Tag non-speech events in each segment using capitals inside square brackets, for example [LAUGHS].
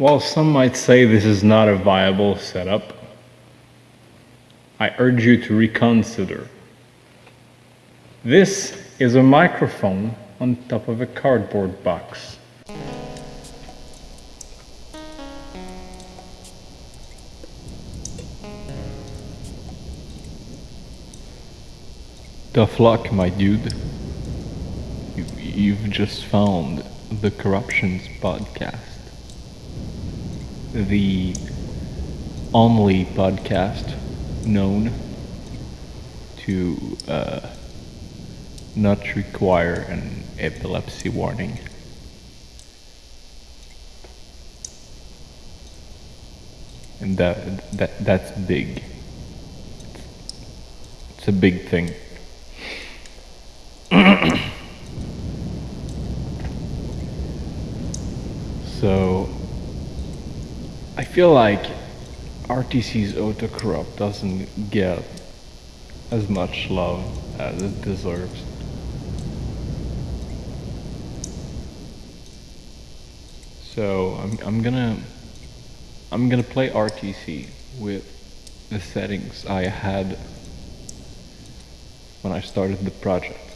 While some might say this is not a viable setup, I urge you to reconsider. This is a microphone on top of a cardboard box. Tough luck, my dude. You, you've just found the Corruptions podcast. The only podcast known to uh, not require an epilepsy warning. And that, that that's big. It's a big thing. [COUGHS] so I feel like RTC's auto autocorrupt doesn't get as much love as it deserves. So I'm, I'm gonna I'm gonna play RTC with the settings I had when I started the project.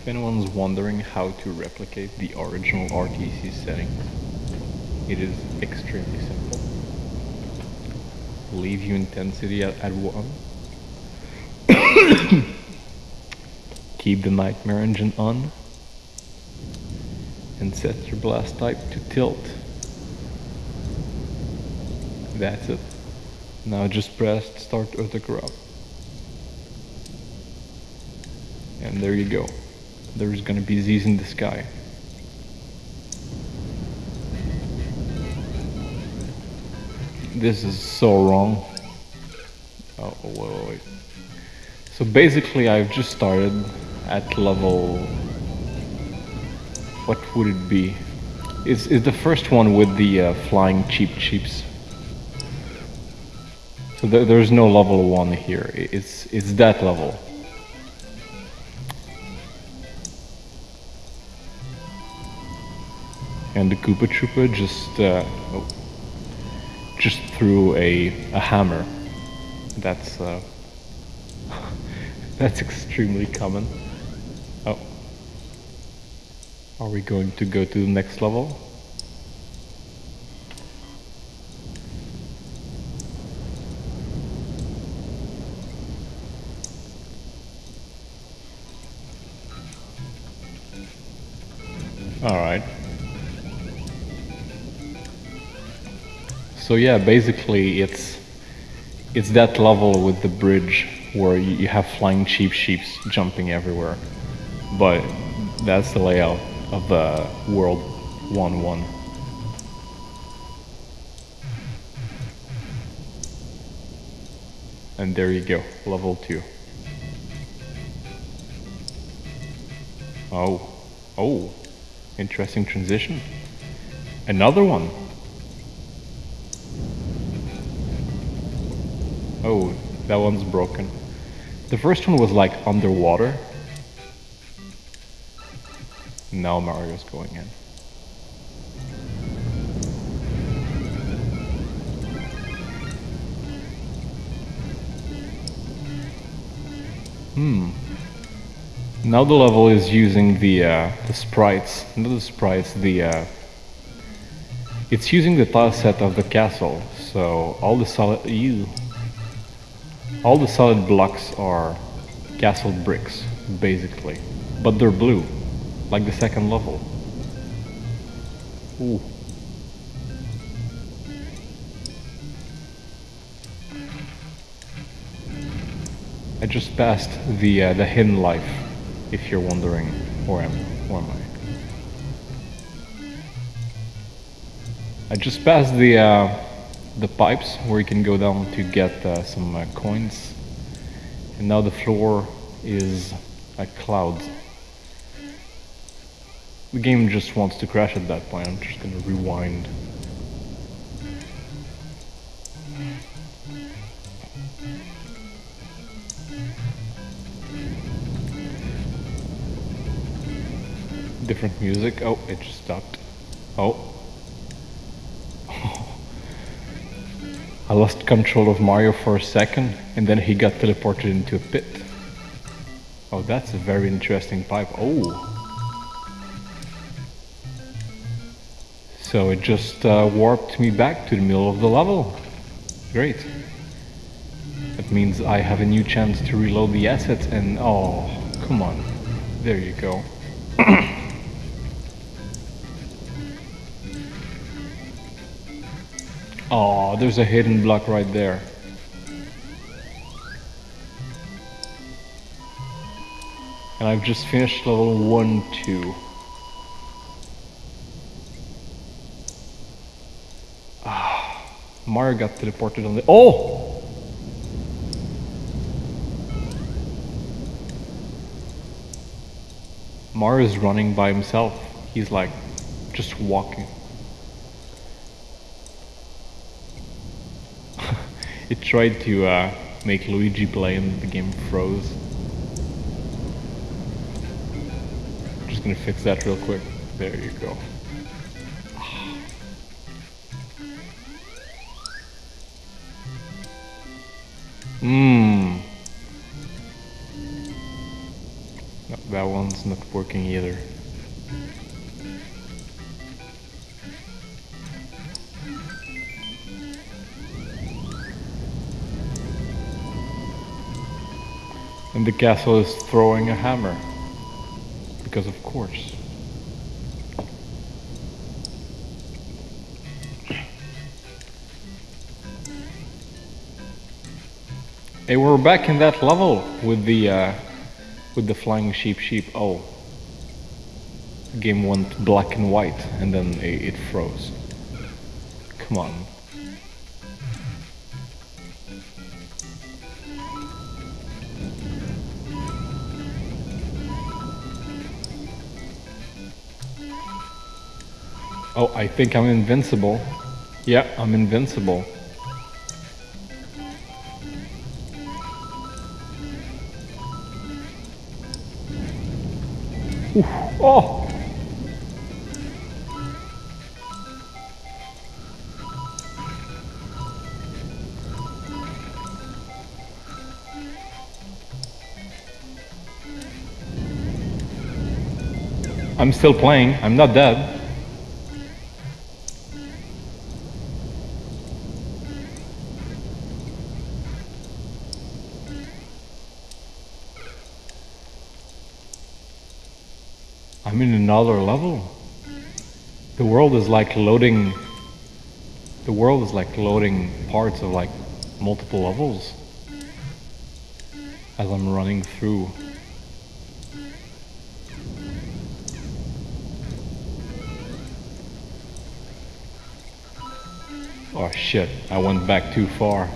If anyone's wondering how to replicate the original RTC setting, it is extremely simple. Leave your intensity at, at 1. [COUGHS] Keep the Nightmare engine on. And set your blast type to tilt. That's it. Now just press start autocorrupt. And there you go there's gonna be Z's in the sky. This is so wrong. Oh, wait, wait, wait. So basically I've just started at level... What would it be? It's, it's the first one with the uh, flying Cheep Cheeps. So th there's no level 1 here. It's, it's that level. And the Koopa Troopa just uh, oh, just threw a, a hammer. That's uh, [LAUGHS] that's extremely common. Oh, are we going to go to the next level? All right. So yeah, basically it's it's that level with the bridge where you have flying Cheep Cheeps jumping everywhere. But that's the layout of the World 1-1. And there you go, level 2. Oh, oh, interesting transition. Another one. Oh, that one's broken. The first one was like underwater. Now Mario's going in. Hmm. Now the level is using the uh, the sprites, not the sprites, the uh, it's using the tile set of the castle. So all the solid you all the solid blocks are castle bricks, basically. But they're blue, like the second level. Ooh. I just passed the uh, the hidden life, if you're wondering where am where am I? I just passed the uh, the pipes where you can go down to get uh, some uh, coins. And now the floor is a cloud. The game just wants to crash at that point. I'm just gonna rewind. different music. Oh, it just stopped. Oh. I lost control of Mario for a second and then he got teleported into a pit. Oh, that's a very interesting pipe. Oh. So it just uh, warped me back to the middle of the level. Great. That means I have a new chance to reload the assets and oh, come on. There you go. [CLEARS THROAT] oh, there's a hidden block right there. And I've just finished level 1, 2. Ah, Mario got teleported on the- Oh! Mario's running by himself. He's like, just walking. It tried to uh, make Luigi play and the game froze. Just gonna fix that real quick. There you go. Mmm. No, that one's not working either. And the castle is throwing a hammer. Because of course. Hey, we're back in that level with the uh, with the flying Cheep Cheep. Oh, the game went black and white and then it, it froze. Come on. Oh, I think I'm invincible. Yeah, I'm invincible. Oof. Oh! I'm still playing. I'm not dead. Level. The world is like loading. The world is like loading parts of like multiple levels as I'm running through. Oh shit, I went back too far.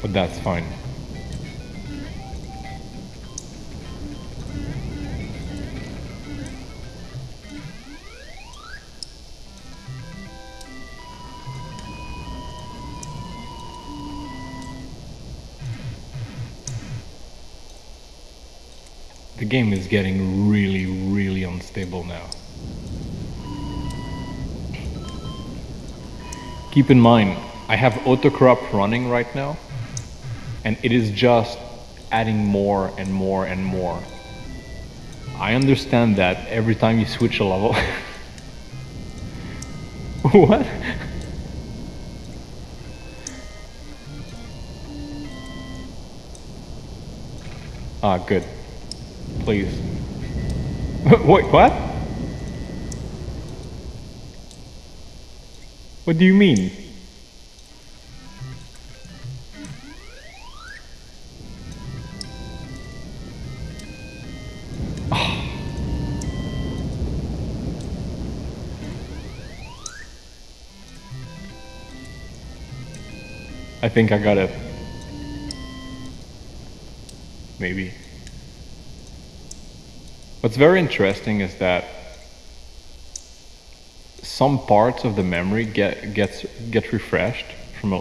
But that's fine. The game is getting really, really unstable now. Keep in mind, I have autocorrupt running right now, and it is just adding more and more and more. I understand that every time you switch a level. [LAUGHS] what? Ah, good. Please. [LAUGHS] Wait, what? What do you mean? [SIGHS] I think I got it. Maybe. What's very interesting is that some parts of the memory get gets get refreshed from a,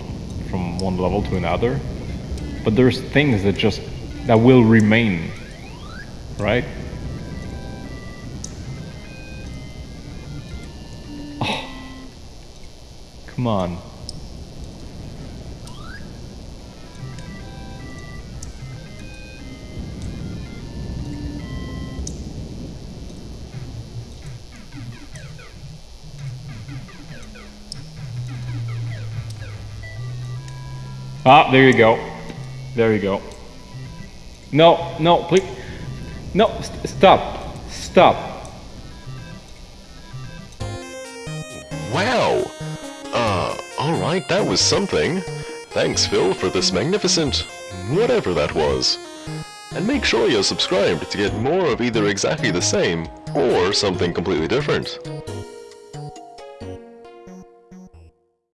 from one level to another, but there's things that just that will remain, right? Oh, come on. Ah, there you go. There you go. No, no, please. No, st- stop. Stop. Wow! Uh, alright, that was something. Thanks, Phil, for this magnificent... whatever that was. And make sure you're subscribed to get more of either exactly the same, or something completely different.